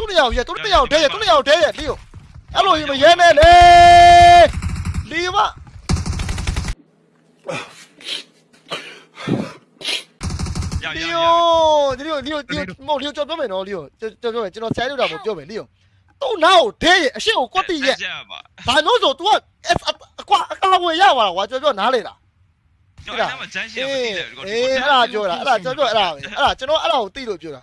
သူ့နေရာကိုရဲသူ့နေရာကိုဒဲရဲသူ့နေရာကိုဒဲရဲလီယိုအဲ့လိုရင်မရဲနဲ့လေလီယိုမရရလီရယိုလီယိုလီယိုလီယိုမဟုတ်လီယိုကြောက်ပြောမယ်နော်လီယိုကြောက်ပြောမယ်ကျွန်တော်ဆဲလို့တာမပြောမယ်လီယိုသူ့နားကိုဒဲရဲအရှိကိုကွက်တိရဲရပါဘာလို့ဆို तू ကအကွာအကာဝင်ရပါလားကွာကြောက်ပြောနားလေတာကျွန်တော်အဲ့မှာဂျန်ရှင်းမသိတယ်ကိုအေးအဲ့ဒါပြောတာအဲ့ဒါကြောက်ပြောအဲ့ဒါပဲအဲ့ဒါကျွန်တော်အဲ့ဒါကိုသိလို့ပြောတာ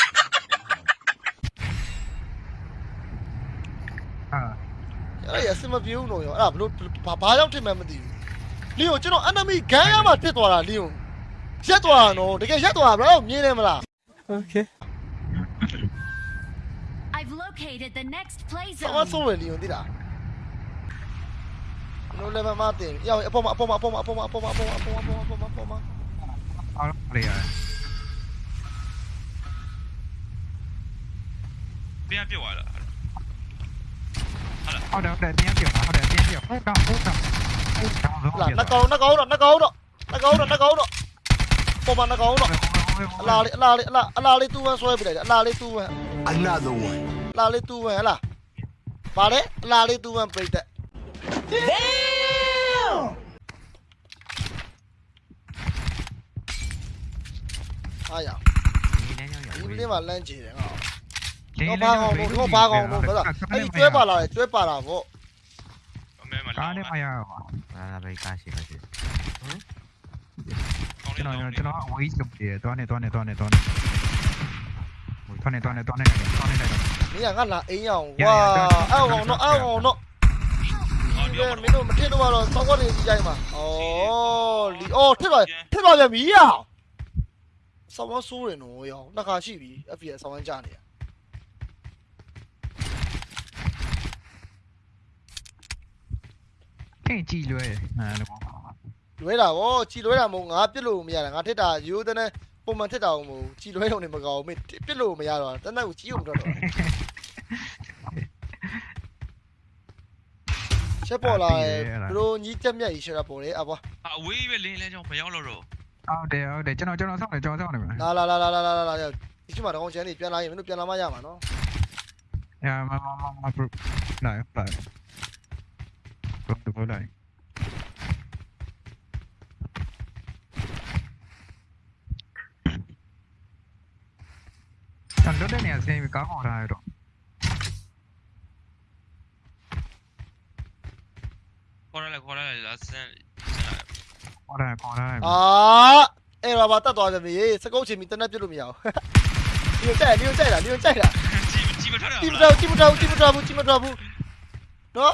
အဲ့ဒါရအစမပြေဘူးလို့ရောအဲ့ဒါဘလို့ဘာဘာကြောင့်ထင်မှန်းမသိဘူးလီယိုကျွန်တော် enemy ဂန်းရမှာဖြစ်သွားတာလီယိုရက်သွားတာနော်တကယ်ရက်သွားတာဘယ်တော့မြင်နေမလား Okay I've located the next play ဆောင်း zone. ဆုံးရလီယိုသိလားနိုးလည်းမမတင်ရောက်အပေါ်မှာအပေါ်မှာအပေါ်မှာအပေါ်မှာအပေါ်မှာအပေါ်မှာအပေါ်မှာအပေါ်မှာအပေါ်မှာအော်လေရပြန်ပြစ်သွားတာ Họ để để tiền kiểu họ để tiền kiểu hút đâu hút đâu. Là nó cố nó cố rồi nó cố rồi nó cố rồi nó cố rồi. Bom nó cố rồi. Là là là là lên tu rồi bị đấy là lên tu rồi. Another one. Là lên tu rồi là. Và là lên tu rồi bị đấy. Ai à? Đi đi mà lên chỉ đấy không? တယ်ငါတော့ဘာကောင်တော့တော့ဘာကောင်တော့ဒါအဲ့ဒီကျွဲပါလာတယ်ကျွဲပါလာပေါ့အမဲမှာကားနဲ့မရပါဒါပဲကားရှိပါရှိကျွန်တော်ကျွန်တော်ဝေးလုပ်တယ်တွားနေတွားနေတွားနေတွားနေတွားနေတွားနေတွားနေတွားနေတယ်မင်းကငါလာအိမ်ရအောင်ကွာအောက်ကောင်တော့အောက်ကောင်တော့ဒီကမင်းတို့မထစ်တော့တော့စောက်ကနေဒီတိုင်းမှာဩလီအော်ထစ်ပါထစ်ပါပြန်ပြီရဆောင်းမဆိုးတယ်နော်ရောနှစ်ခါရှိပြီ FPS ဆောင်းဝမ်းကြနေရ င်ကြည်လွဲအဲလိုလွဲတာဗောကြည်လွဲတာမဟုတ်ငါပြစ်လို့မရတာငါထစ်တာရိုးတဲ့ပုံမှန်ထစ်တာမဟုတ်ကြည်လွဲရုံနဲ့မကောင်းဘူးမင်းပြစ်လို့မရတော့တန်းတန်းကိုကြီးအောင်တော့တော့ချက်ပေါ်လာတယ်ဘလို့ညီးတက်မြတ်ကြီးရှရာပေါ်တယ်အဘွားအဝေးပဲလင်းလဲကြောင့်မရောက်တော့တော့ဟုတ်တယ်ဟုတ်တယ်ကျွန်တော်ကျွန်တော်ဆောက်တယ်ကျွန်တော်ဆောက်နေမှာလာလာလာလာလာလာလာဒီချိန်မှာတော့ချန်နေပြန်လာရင်မင်းတို့ပြန်လာမှရမှာနော်ညာမမမမပရနိုင်လို from the goal line. Control नहीं ऐसे ही काम हो रहा है रो कोरल है कोरल है लास्ट कोरल है कोरल है आ အဲ့တော့ဘာတတ်သွားကြပြီစကုတ်ချင်မီတနက်ပြလို့မရအောင်ဒီကိုကြိုက်ဒီကိုကြိုက်တာဒီကိုကြိုက်တာជីမထောက်တာជីမထောက်ជីမထောက်ជីမထောက်ဘူးជីမထောက်ဘူးနော်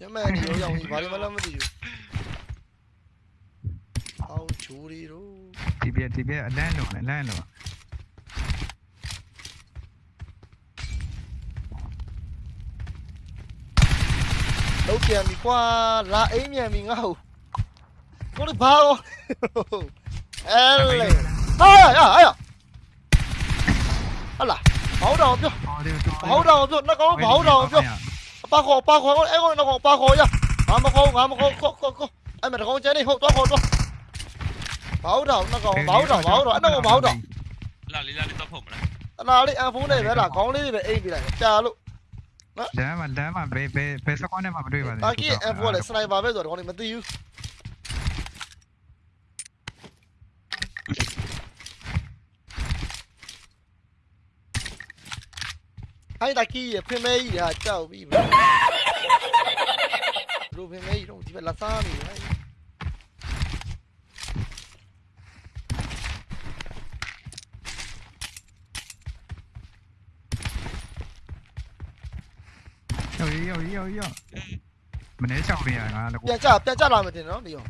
연맨이 여기 오니 말이 말라면 되죠 아우 조리로 디비야 디비야 라일로 와 라일로 와 đâu tiền thì qua lá ấy nhà mình ngầu có được bao L ai à ai à anh là bảo đầu chưa? Bảo đầu chưa? Nó có bảo đầu chưa? ปลาขอปลาขอไอ้คนน้องปลาขอยะงามมาขอ งามมาขอขอขอขอไอ้แม่ตะกองเจนี่หกตัวขอตัวเบาดอกน้องเบาดอกเบาดอกไอ้น้องเบาดอกလာလေးလာလေးတော့ဖုတ်မလားအနာလေးအန်ဖုန်းနဲ့ပဲလားခေါင်းလေးတွေပဲအိတ်ပြလိုက်ကြာလို့နော်လမ်းမှာလမ်းမှာဘယ်ဘယ်ဘယ်စကောင်းနဲ့မှမတွေ့ပါဘူးတာကြီးအန်ဖုန်းကလည်းစနိုက်ပါပဲဆိုတော့ဒီကောင်လေးမသိဘူး anh ta kia phim mây à chào bị rồi phim mây rồi thì phải là sao nhỉ rồi rồi rồi rồi mình lấy chào về là được chào chào làm gì nó đi rồi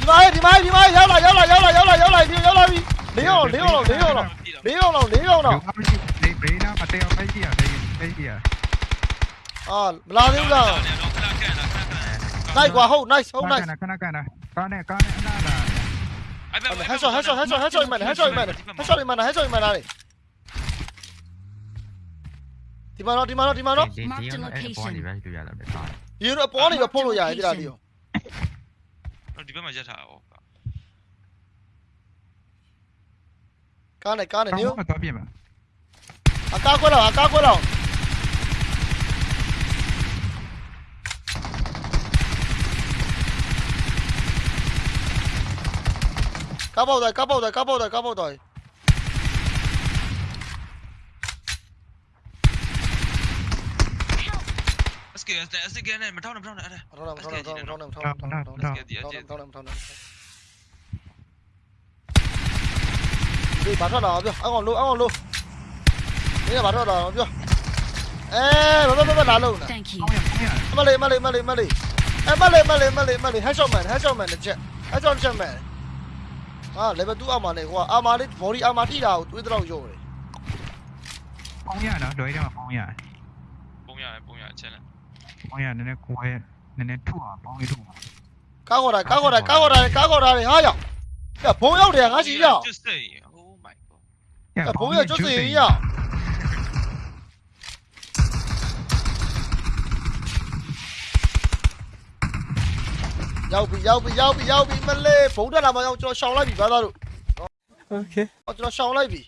đi mai đi mai đi mai giao lại giao lại giao lại giao lại giao lại đi. Giao lại đi liễu liễu liễu 내려오나 내려오나 내 메이나 맞대요 메이야 메이 메이야 ờ la đi là nay quá hậu nice hậu nice con này con này là hết rồi hết rồi hết rồi hết rồi mày hết rồi mày hết rồi mày hết rồi mày này thì mà nó thì mà nó thì mà nó yếu nó bỏ đi vào polo dài đi là điều nó đi bên mà chết hảo Con này, con này níu. À cao cuối đầu, à cao cuối đầu. Cắp bầu rồi, cắp bầu rồi, cắp bầu rồi, cắp bầu rồi. Let's get this again and we're talking about it. Don't know, don't know, don't know, don't know, don't know, don't know, don't know, don't know, don't know. 네, 맞아라. 아걸로, 아걸로. 얘가 맞아라. 에, 봐봐봐봐, 날라오나. 빨리, 빨리, 빨리, 빨리. 에, 빨리, 빨리, 빨리, 빨리. 해줘만, 해줘만, 이제. 해줘만. 아, 레벨 2 아마네. 와, 아마네 머리 아마 티다. 왜더라고 요래. 봉야나, 너희랑 봉야. 봉야, 봉야, 쟤는. 봉야, 너네 고해, 너네 투아, 봉이 투아. 까고라, 까고라, 까고라, 까고라, 하야. 야, 봉야 우리야, 같이 야. 啊，不要就是一样。要不要不要不要不们嘞，不得了吗，要就烧那边吧，大路。OK，我就要烧那边。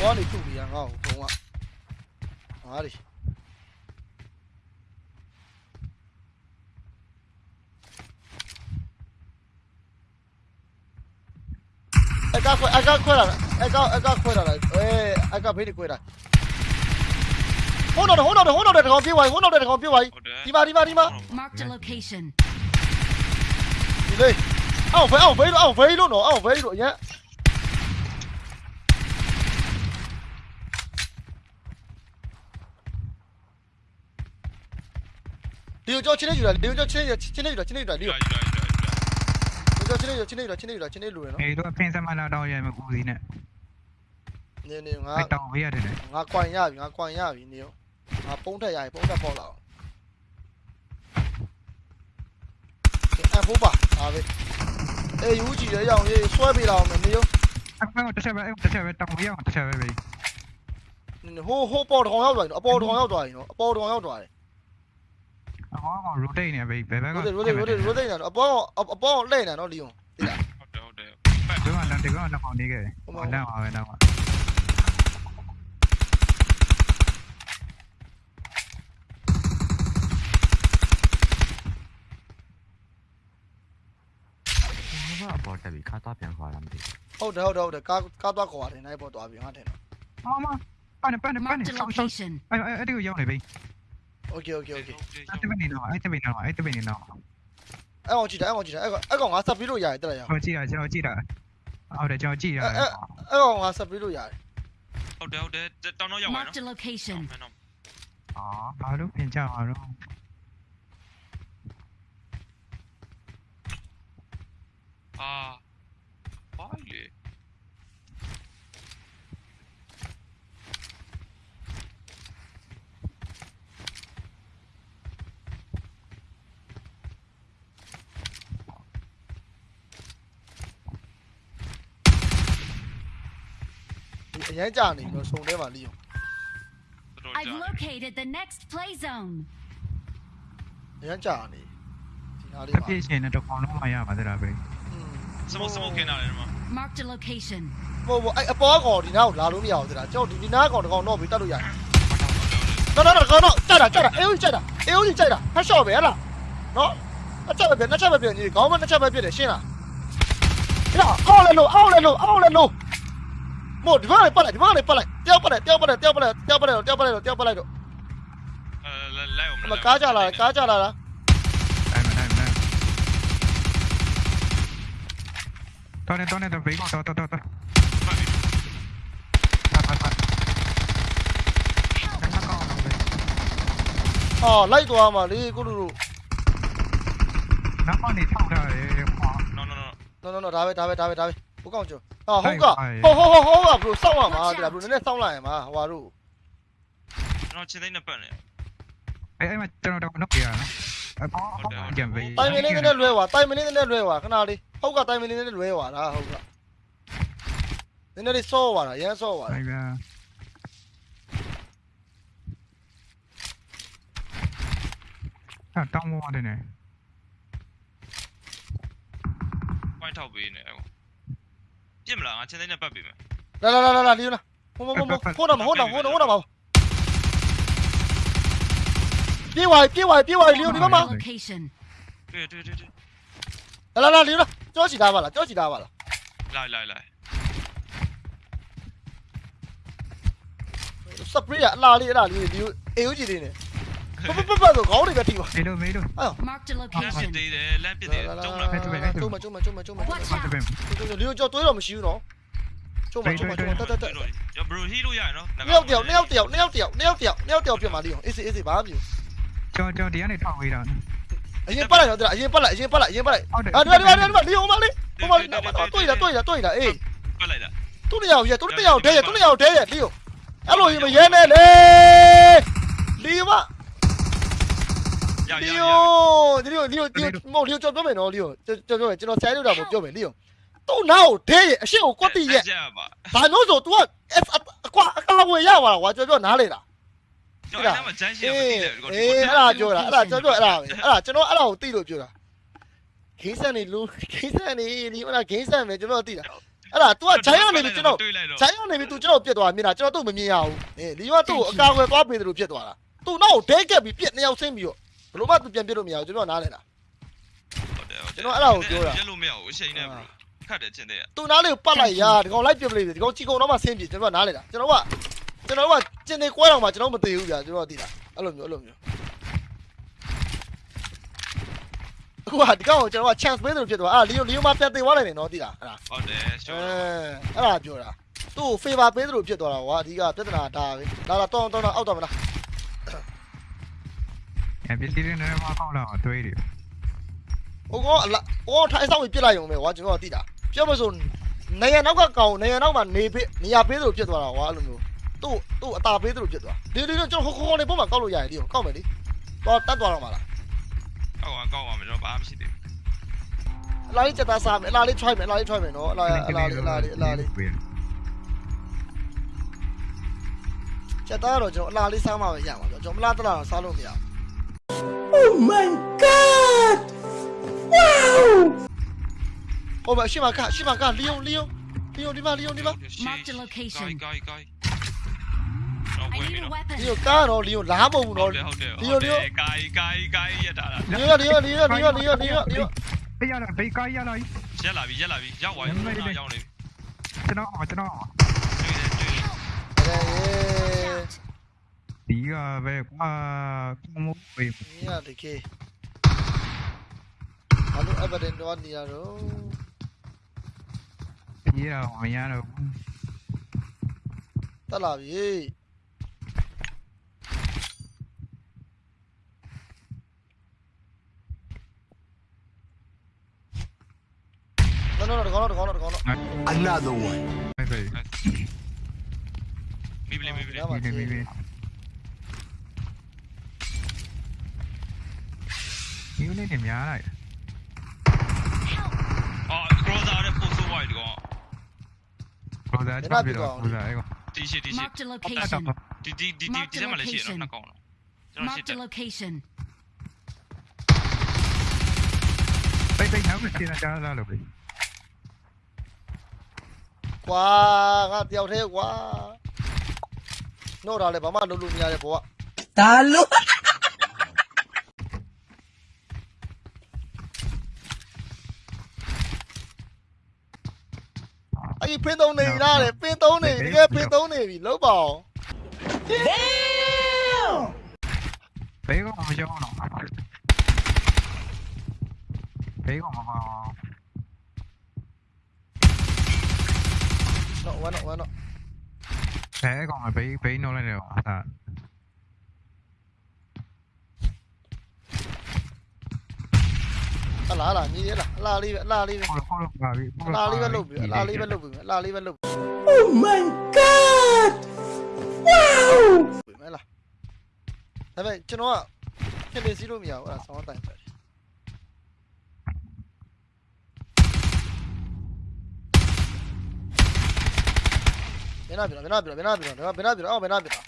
我让你注意啊，我懂了。哪里？哎，搞亏了！哎，搞，哎，搞亏了！哎，哎，搞便宜亏了！虎闹的，虎闹的，虎闹的，红皮怀，虎闹的，红皮怀。立马，立马，立马。Marked a location. 哎，啊，飞，啊飞了，啊飞了，喏，啊飞了，耶。留着今天就了，留着今天就，今天就了，今天就了，留。 ချင်းနေချင်းနေယူတာချင်းနေယူတာဒီယူကိုလာယူလာယူလာကြောချင်းနေချင်းနေယူတာချင်းနေယူတာချင်းနေလူရနော်အေးတော့ဖင်စမလာတော့ရမယ်ဦးစီးနဲ့နေနေငါအဲ့တောင်းပေးရတယ်ငါကွိုင်ရပြီငါကွိုင်ရပြီနေရောငါပုံးထက်ရပြီပုံးထက်ပေါက်လာအောင်အဖိုးပါဟာပဲအေးယူကြည့်ရအောင်ရေးဆွဲပေးလာအောင်နေရောအဲ့တစ်ချက်ပဲအဲ့တစ်ချက်ပဲတောင်းပေးအောင်တစ်ချက်ပဲပဲဟိုဟိုပေါ်ထောင်ရောက်သွားပြီနော်အပေါ်ထောင်ရောက်သွားပြီနော်အပေါ်ထောင်ရောက်သွားတယ် အမောကောင် rotate နေပဲဘယ်ဘက်ကရိုဒရိုဒရိုဒရိုဒနော်အပေါ်အပေါ်လှည့်နေနော်လီယွန်သိလားဟုတ်တယ်ဟုတ်တယ်ဒီမှာလည်းဒီကောင်တော့နေခဲ့တယ်ဟောလမ်းပါပဲတော့ဘာပေါ်တက်ပြီးခါတော့ပြန်ခေါ်လာမသိဟုတ်တယ်ဟုတ်တယ်ဟုတ်တယ်ကားကားသွားခေါ်ရတယ်နိုင်ပေါ်သွားပြီငါထင်တော့အမပန်းပန်းပန်း Marked a ဆောက်ဆောက် location. အဲ့အဲ့ဒီကိုရောက်နေပြီ okay okay okay အဲ့တပင်းနေတော့အဲ့တပင်းနေတော့အဲ့တပင်းနေတော့အဲ့ကောင်ကြည့်တာအဲ့ကောင်ကြည့်တာအဲ့ကောင်အဲ့ကောင်ငါဆက်ပြီးလို့ရတယ်တက်လိုက်ရအောင်ကျွန်တော်ကြည့်တာကျွန်တော်ကြည့်တာဟုတ်တယ်ကျွန်တော်ကြည့်ရတယ်အဲ့အဲ့ကောင်ငါဆက်ပြီးလို့ရတယ်ဟုတ်တယ်ဟုတ်တယ်တောင်းတော့ရောက်ပါတော့ location အာဘာလို့ပြင်ကြပါတော့အာ ရင်ကြာနေတော့စုံထဲမှာလီယွန်တော် I've ကြာ located the next play zone. အရင်ကြာနေဒီနားလေးအမှာပြည့်ရှင်တဲ့ကောင်လုံးမရပါသလားပဲစမုတ်စမုတ်ခင်းလာတယ်မှာ Marked a location. ဟိုဟိုအဲ့အပေါ်ကောင်ဒီနားကိုလာလို့မရဘူးသလားကျွန်တော်ဒီနားကောင်တကောင်တော့ပြီးတက်လို့ရတယ်တော့တော့တော့တော့ကြက်တာကြက်တာအေးဦးကြက်တာအေးဦးကြက်တာဟတ်ရှော့ပဲဟလားနော်အချက်ပဲပြနှစ်ချက်ပဲပြညီခေါင်းမနှစ်ချက်ပဲပြတယ်ရှင်းလားအောက်လဲလို့အောက်လဲလို့အောက်လဲလို့မို့ဒီဘက်ကနေပတ်လိုက်ဒီဘက်ကနေပတ်လို Một vác này, phát này, vác này, phát này. Tiêu phát này, tiêu phát này, tiêu phát này, tiêu phát này, tiêu phát này, tiêu phát này. Mà cá trả lời, cá trả lời. To lên, to lên, to vĩnh, to, to, to, to. Ờ, lấy tụi mà đi, cô đù đù. Nó con này xong rồi, khó. No, no, no. No, no, no, đá về, đá về, đá về, đá về. Bố con chưa? တော်တော်ပတ်ပတ်ပတ်နောက်ကောင်းတော့ပဲအော်လိုက်သွားမှာလေကိုလူလူနောက်ကနေထောက်ထားတယ်ဟောနော်နော်နော်နော်နော်နော်ဒါပဲဒါပဲဒါပဲဒါပဲဘုကောင်းကျော်ဟာဟုတ်ကဟိုဟိုဟိုဟိုကဘလို့စောင့်ရမှာဒီလားဘလို့နည်းနည်းစောင့်လိုက်ရမှာဟွာတို့ကျွန်တော်ချင်းသိန်းနဲ့ပတ်နေအဲ့အဲ့မှာကျွန်တော်တော့နောက်ပြရနော်အပေါ်ကံဘေးတိုင်မင်းလေးနည်းနည်းလွဲသွားတိုင်မင်းလေးနည်းနည်းလွဲသွားခဏလေးဟုတ်ကတိုင်မင်းလေးနည်းနည်းလွဲသွားတာဟုတ်ကနည်းနည်းလေးစောသွားတာရမ်းစောသွားတာအဲ့ဗျာတောင်းမောတယ်နေပွိုင်းထောက်ပေးနေအ ခုပြစ်မလားငါချင်းသိန်းနဲ့ပတ်ပေးမယ် လာလာလာလာလာလီယိုနာဟိုမမမဟိုတော့ဟိုတော့ဟိုတော့ဟိုတော့ပါပြေးဝိုင်းပြေးဝိုင်းပြေးဝိုင်းလီယိုဒီမှာ Marked a location. တွေ့တွေ့တွေ့တွေ့ လာလာလာလီယိုနာကြောချီသားပါလားကြောချီသားပါလား လိုက်လိုက်လိုက် စပရေးအလားလေးအဲ့ဒါလေးလီယိုအေယိုဂျီလေးနဲ့ ပပပပဆိုခေါင်းတွေပဲထိပါမေလို့မေလို့ Marked a လမ်းပစ် location. သေးတယ်လမ်းပစ်သေးတယ်တုံးလားကျုံမကျုံမကျုံမကျုံမ Watch ဘာတ out. ပင်လီယိုကြောတွေးတော့မရှိဘူးနော်ကျုံမကျုံမကျုံမတက်တက်တက်ရဘရိုဟီလို့ရရနော်နှစ်ယောက်တယောက်နှစ်ယောက်တယောက်နှစ်ယောက်တယောက်နှစ်ယောက်တယောက်နှစ်ယောက်တယောက်ဖြစ်မှာလီယိုအေးစေးအေးစေးဘာမှမဖြစ်ကျော်ကျော်ဒီကနေထောက်ဝေးတာအရင်ပတ်လိုက်တော့အရင်ပတ်လိုက်အရင်ပတ်လိုက်အရင်ပတ်လိုက်ဟုတ်တယ်အာဒီဒီဒီဒီလီယိုမလေးဟိုမလေးတွေ့ရတွေ့ရတွေ့ရအေးပတ်လိုက်တာသူ့နေရာကိုရဲသူ့နေရာကိုဒဲရဲသူ့နေရာကိုဒဲရဲလီယိုအဲ့လိုရင်မရဲနဲ့လေလီယိုမရရ လီ ရ ယိုလီယိုလီယိုလီယိုမဟုတ်လီယိုကြော်ပြောမယ်နော်လီယိုကြော်ပြောမယ်ကျွန်တော်ဆိုင်လို့တာမပြောမယ်လီယိုသူ့နားကိုဒဲရဲအရှိကိုကွက်တိရဲ ကြပါ ဘာလို့ဆို तू ကအကွာအကလဝေရပါလားကွာကြော်ပြောနားလေလား ကျွန်တော်အဲ့မှာဂျမ်းရှိရမ အေး သိတယ် အေးအဲ့ဒါပြောတာအဲ့ဒါကြော်ပြောအဲ့ဒါပဲအဲ့ဒါကျွန်တော်အဲ့ဒါကိုသိလို့ပြောတာဂိမ်းဆန်နေလူဂိမ်းဆန်နေဒီဟိုလားဂိမ်းဆန်ပဲကျွန်တော်သိတာအဲ့ဒါ तू ကဂျိုင်းရနေပြီကျွန်တော် တွေ့လိုက်တော့ ဂျိုင်းကနေပြီ तू ကျွန်တော်ပြတ်သွားမြင်တာကျွန်တော်သူ့မမြင်ရဘူးအေးလီယောကသူ့ကိုအကာအကွယ်သွားပေးတယ်လို့ဖြစ်သွားတာ तू နောက်ကိုဒဲကက်ပြီးပြက်နှစ်ယောက်ဆင်းပြီးတော့ဘ လို့မှ तू ပြန်ပြစ်လို့မရဘူးကျွန်တော်နားလဲတာရက်လို့မရဘူးအချိန်နဲ့ဘရိုခတ်တယ်ချင်းတဲ့ तू နားလေးကိုပတ်လိုက်ရာဒီကောင်လိုက်ပြစ်ပလိုက်ဒီကောင်ချီကုံတော့မှဆင်းပြေကျွန်တော်နားလဲတာကျွန်တော်ကကျွန်တော်ကကျင်နေကွဲတော့မှကျွန်တော်မသိဘူးဗျာကျွန်တော်သိတာအဲ့လိုမျိုးအဲ့လိုမျိုးအခုကဒီကောင်ကိုကျွန်တော်က chance ပေးတယ်လို့ဖြစ်သွားအာလီယိုလီယိုမပြန်တင်သွားလိုက်တယ်နော်သိလားအဲ့ဒါဟုတ်တယ်အဲရှော့အဲ့ဒါပြောတာသူ့ကို favor ပေးတယ်လို့ဖြစ်သွားတာကွာအဓိကပြဿနာဒါပဲလာလာတောင်းတောင်းအောက်တော့မလား အပစ္စည်းတွေနဲ့မကောက်တော့တွေးတယ်ဟိုကောင်အလားဟိုကောင်ထိုင်ဆောင်ပြီးပြစ်လိုက်ရုံပဲကွာကျွန်တော်ကသိတာပြောမဆိုနေရနောက်ကကောင်နေရနောက်မှာနေပေးနေရပေးတယ်လို့ဖြစ်သွားတာကွာအဲ့လိုမျိုးသူ့သူ့အตาပေးတယ်လို့ဖြစ်သွားဒီဒီတော့ကျွန်တော်ဟိုကောင်နေပုံမှာကောက်လို့ရတယ်ဒီကိုကောက်မယ်လေတော့တတ်သွားတော့မှာလားကောက်အောင်ကောက်အောင်ကျွန်တော်ဘာမှမရှိသေးဘူးအလားလေးချက်သားစားမယ်အလားလေး try မယ်အလားလေး try မယ်နော်အလားအလားလေးအလားလေးအလားလေးချက်သားတော့ကျွန်တော်အလားလေးစားမှပဲရမှာကျွန်တော်မလားတလားတော့စားလို့မရဘူး my god! Wow! Ôi vậy ship vào cả, ship vào cả, Leo, Leo. Leo đi vào, Leo đi vào. Mark the location. Guy, guy, guy. Leo cá rồi, Leo lá bông nó. Leo, Leo. Guy, guy, guy. Leo, Leo, Leo, Leo, Leo, Leo, Leo. Bây giờ là bị cái giờ này. Giờ là bị, giờ là bị, giờ ngoài, giờ ngoài. Cho nó, cho nó. ဒီကပဲကွာကောမိုးပဲနီးရတကေဘာလို့ evident တော့နေရတော့ပြေးတော့မရတော့တက်လာပြီနော်နော်တကောင်းတော့တကောင်းတော့တကောင်းတော့ Another one. ပဲပဲမိပလီမိ ပလီ ဒါမှ ဒီဒီဒီယူနေတယ်များလိုက် အော်ကရောဇာရဲ့ပို့ဆိုးဝိုင်းကော ဘောသားချပြီးတော့ဘောသားအဲ့ကော တီရှီတီရှီ Marked a location. ဒီဒီဒီဒီဒီထဲမှာလည်းရှိရနော်နှစ်ကောင်တော့ကျွန်တော်ရှိ Marked တယ် a location. ပိတ်ပိတ်နောက်ကိုစီးနေတာလားလို့ပဲ ကွာငါတယောက်တည်းကွာနှုတ်တာလည်းဘာမှလုပ်လို့မရတဲ့ဘောက Talo. ဟ ဖင်းသုံးနေပြီလားတဲ့ပင်းသုံးနေပြီတကယ်ပင်းသုံးနေပြီလုံးပါအောင် ဘေးကမရှောင်းတော့ဘေးကမပါ နော်ဝမ်းနော်ဝမ်းနော် ဘဲကောင်ဘေးဘေးနှုတ် အဲ့အလားလားညီရလားအလားလေးပဲအလားလေးပဲခေါ်ခေါ်ပါပြီအလားလေးပဲလုပ်ပြီအလားလေးပဲလုပ်ပြီအလားလေးပဲလုပ်ပြီ Oh my god! Wow! မဲလားဒါပေမဲ့ကျွန်တော်ကဖြစ်နေစီးလို့မရဘူးအဲ့ဒါဆောင်းတိုင်ပဲဘယ်နာပြလားဘယ်နာပြလားဘယ်နာပြလားဘယ်နာပြလားအော်ဘယ်နာပြလား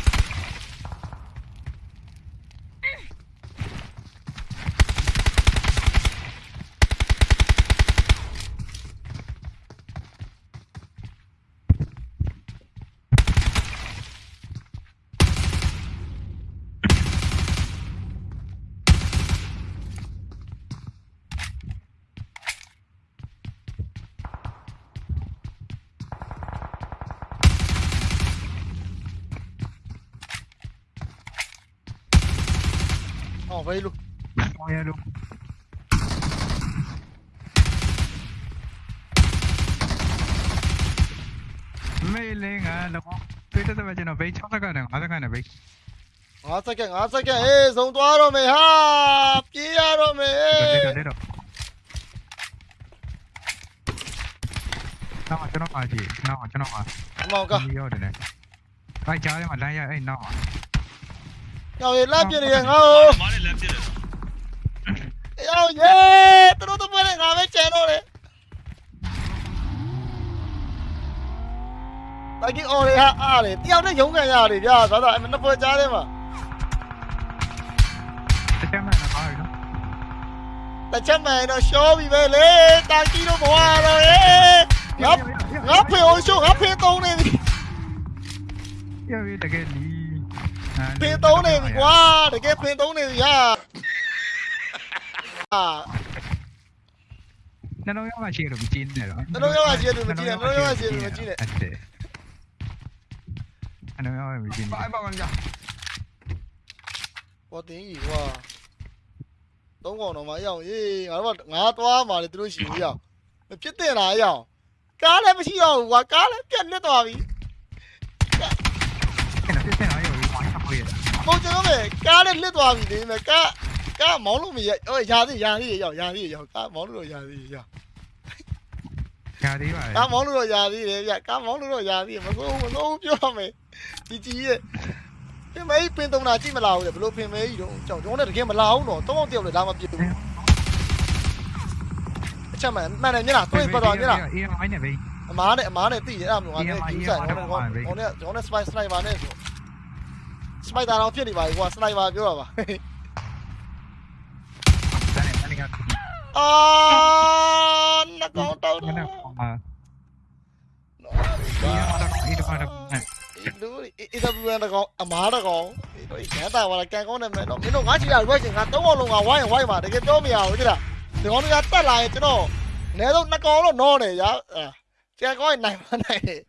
ဝယ်လို့ရတော့ဘေးဝိုင်းရှိတယ်ဒီလိုနေထလာတယ်အော်ဘယ်လိုဟောရလို့မေးလေငါတော့ပြေးတဲ့ပဲကျွန်တော်ဘေး6စက္ကန့်နဲ့5စက္ကန့်နဲ့ဘေး5စက္ကန့်5စက္ကန့်ဟေးဇုံသွားတော့မယ်ဟာပြေးရတော့မယ်တက်တက်တက်တော့နောက်ကျွန်တော်ပါကြည့်နောက်ကျွန်တော်ပါအမောင်ကဒီရောက်တယ်နဲ့အဲကြားထဲမှာလမ်းရအဲ့နောက်မှာ ရောက်ရေလက်ပြနေရငါ့မားနဲ့လက်ပြတယ်ကိုရောက်ရေသူတို့တော့ပဲငါပဲကျန်တော့တယ်တိုင်ကြီးအော်ရဟာအားလေတယောက်နဲ့ရုံးကန်ရတယ်ဗျာသာသာအမနှစ်ပွဲကြားထဲမှာတစ်ချက်မှလည်းပါပြီနော်တစ်ချက်မှန်တော့ရှောပြီပဲလေတိုင်ကြီးတို့ဘဝတော့ရေငါငါဖေအောင်ရှုံးငါဖေသုံးနေပြီရပြီတကယ်လီ ပင်သုံးနေပြီကွာတကယ်ပင်သုံးနေပြီဟာနှလုံးရောဂါရှိရလို့မကြည့်နဲ့တော့နှလုံးရောဂါရှိရလို့မကြည့်နဲ့နှလုံးရောဂါရှိရလို့မကြည့်နဲ့နှလုံးရောဂါမကြည့်နဲ့ဘာဘာကောင်ကြာဘောတင်းကြီးကွာသုံးကောင်တော့မအရောက်ရေးငါတို့ကငါသွားမှာလေသူတို့ရှိဘူးရောက်မဖြစ်တင်တာအရောက်ကားလည်းမရှိတော့ဘူးကွာကားလည်းပြတ်နစ်သွားပြီ ပုံကျွန်တော်ပဲကားလည်းလစ်သွားပြီလေမဲ့ကားကားမောင်းလို့မရဟိုရာသေးရာသေးရောက်ရာသေးရောက်ကားမောင်းလို့တော့ရာသေးရောက်ညာသေးပါလေကားမောင်းလို့တော့ရာသေးတယ်ဗျကားမောင်းလို့တော့ရာသေးမစိုးမစိုးပြောရမယ်ជីជីရဲ့ပင်မဲကြီးပင်သုံးတာကြည့်မလာဘူးလေဘလို့ပင်မဲကြီးတော့ကြောက်ကျွန်တော်လည်းတကယ်မလာဘူးတော့တောင်းတယောက်လည်းဒါမှပြစ်ဘူးအချက်မှန်မှန်တယ်မျက်နှာတွေ့ပတ်သွားမျက်နှာအေးမိုင်းနဲ့ဘေးအမားနဲ့အမားနဲ့သိတယ်အဲ့ဒါမျိုးငါနဲ့ကျူးဆိုင်ကျွန်တော်ကျွန်တော်နဲ့ကျွန်တော်နဲ့စပိုင်စနိုက်ပါနဲ့ဆို 스파이더 하나 피어리 봐 이거 스나이버 밀어봐 아, 나 가운데 나. ita bu na ko a ma da ko ya ta wa la kan ko na me no min do ga chi ya wa chin ga tong ko long ga wa yin wa ma de ke pyo mi ya o chi da de ko ya tat la yin chin do ne do na ko lo no ne ya che ko nai ma nai